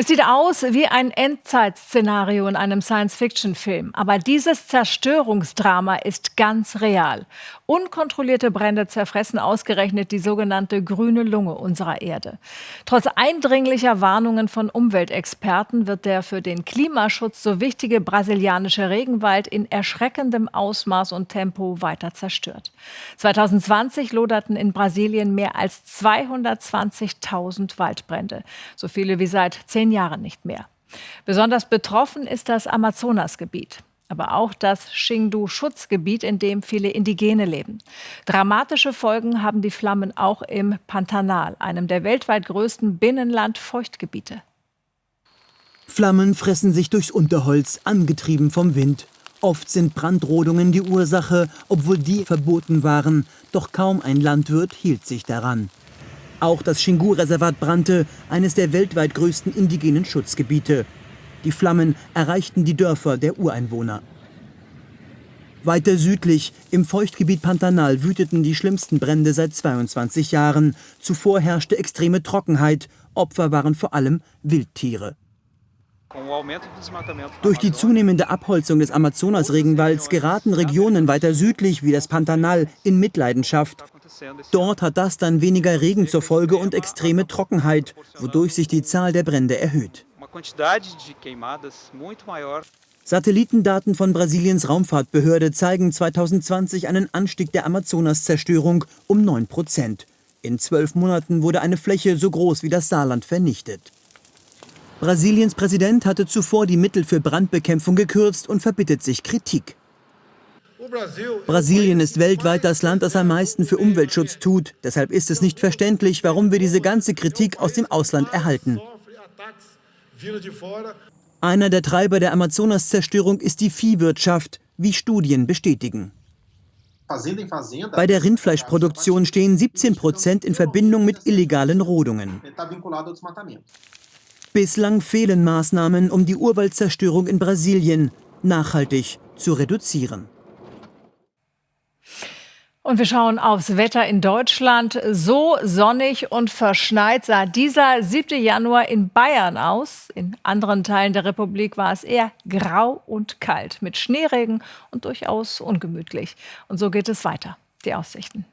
Es sieht aus wie ein Endzeitszenario in einem Science-Fiction-Film. Aber dieses Zerstörungsdrama ist ganz real. Unkontrollierte Brände zerfressen ausgerechnet die sogenannte grüne Lunge unserer Erde. Trotz eindringlicher Warnungen von Umweltexperten wird der für den Klimaschutz so wichtige brasilianische Regenwald in erschreckendem Ausmaß und Tempo weiter zerstört. 2020 loderten in Brasilien mehr als 220.000 Waldbrände. So viele wie seit zehn zehn Jahren nicht mehr. Besonders betroffen ist das Amazonasgebiet aber auch das Xindu-Schutzgebiet, in dem viele Indigene leben. Dramatische Folgen haben die Flammen auch im Pantanal, einem der weltweit größten Binnenland-Feuchtgebiete. Flammen fressen sich durchs Unterholz, angetrieben vom Wind. Oft sind Brandrodungen die Ursache, obwohl die verboten waren. Doch kaum ein Landwirt hielt sich daran. Auch das Xingu-Reservat brannte, eines der weltweit größten indigenen Schutzgebiete. Die Flammen erreichten die Dörfer der Ureinwohner. Weiter südlich, im Feuchtgebiet Pantanal, wüteten die schlimmsten Brände seit 22 Jahren. Zuvor herrschte extreme Trockenheit. Opfer waren vor allem Wildtiere. Durch die zunehmende Abholzung des Amazonas-Regenwalds geraten Regionen weiter südlich wie das Pantanal in Mitleidenschaft. Dort hat das dann weniger Regen zur Folge und extreme Trockenheit, wodurch sich die Zahl der Brände erhöht. Satellitendaten von Brasiliens Raumfahrtbehörde zeigen 2020 einen Anstieg der Amazonas-Zerstörung um 9 Prozent. In zwölf Monaten wurde eine Fläche so groß wie das Saarland vernichtet. Brasiliens Präsident hatte zuvor die Mittel für Brandbekämpfung gekürzt und verbittet sich Kritik. Brasilien ist weltweit das Land, das am meisten für Umweltschutz tut. Deshalb ist es nicht verständlich, warum wir diese ganze Kritik aus dem Ausland erhalten. Einer der Treiber der Amazonas-Zerstörung ist die Viehwirtschaft, wie Studien bestätigen. Bei der Rindfleischproduktion stehen 17 Prozent in Verbindung mit illegalen Rodungen. Bislang fehlen Maßnahmen, um die Urwaldzerstörung in Brasilien nachhaltig zu reduzieren. Und wir schauen aufs Wetter in Deutschland. So sonnig und verschneit sah dieser 7. Januar in Bayern aus. In anderen Teilen der Republik war es eher grau und kalt mit Schneeregen und durchaus ungemütlich. Und so geht es weiter. Die Aussichten.